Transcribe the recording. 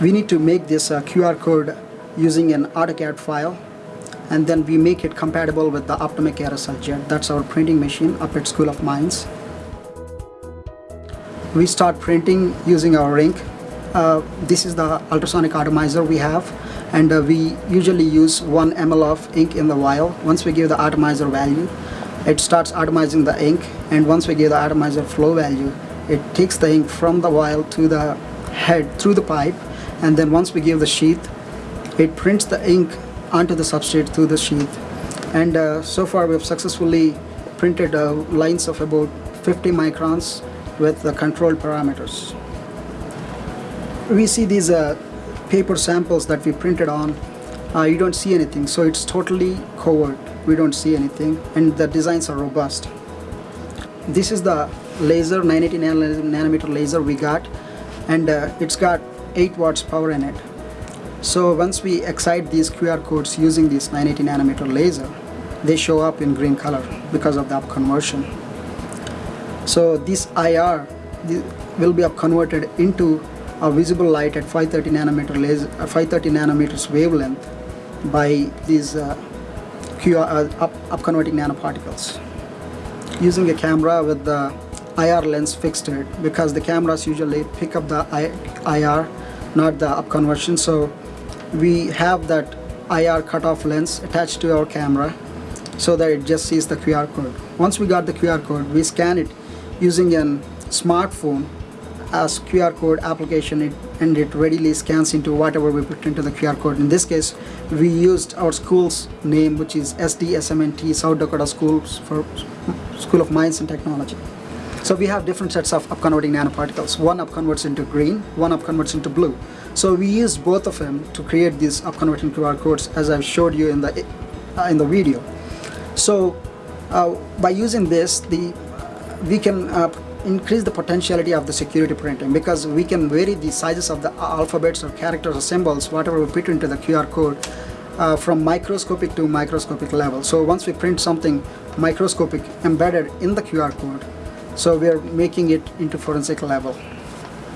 we need to make this uh, QR code using an AutoCAD file and then we make it compatible with the Optomec aerosol jet. That's our printing machine up at School of Mines. We start printing using our ink. Uh, this is the ultrasonic atomizer we have and uh, we usually use 1 ml of ink in the vial. Once we give the atomizer value, it starts atomizing the ink and once we give the atomizer flow value, it takes the ink from the vial to the head through the pipe and then once we give the sheath, it prints the ink onto the substrate through the sheath and uh, so far we have successfully printed uh, lines of about 50 microns with the controlled parameters. We see these uh, paper samples that we printed on, uh, you don't see anything, so it's totally covered. We don't see anything, and the designs are robust. This is the laser, 980 nanometer laser we got, and uh, it's got 8 watts power in it. So once we excite these QR codes using this 980 nanometer laser, they show up in green color because of the up conversion. So this IR will be up converted into a visible light at 530 nanometer laser, uh, 530 nanometers wavelength by these uh, QR, uh, up, up converting nanoparticles. Using a camera with the IR lens fixed it because the cameras usually pick up the IR, not the up conversion. So we have that IR cutoff lens attached to our camera so that it just sees the QR code. Once we got the QR code, we scan it using a smartphone as QR code application it, and it readily scans into whatever we put into the QR code. In this case, we used our school's name which is SDSM&T South Dakota Schools for School of Mines and Technology. So we have different sets of upconverting nanoparticles. One upconverts into green, one upconverts into blue. So we use both of them to create these upconverting QR codes as I've showed you in the uh, in the video. So uh, by using this, the we can uh, increase the potentiality of the security printing because we can vary the sizes of the alphabets or characters or symbols whatever we put into the QR code uh, from microscopic to microscopic level so once we print something microscopic embedded in the QR code so we are making it into forensic level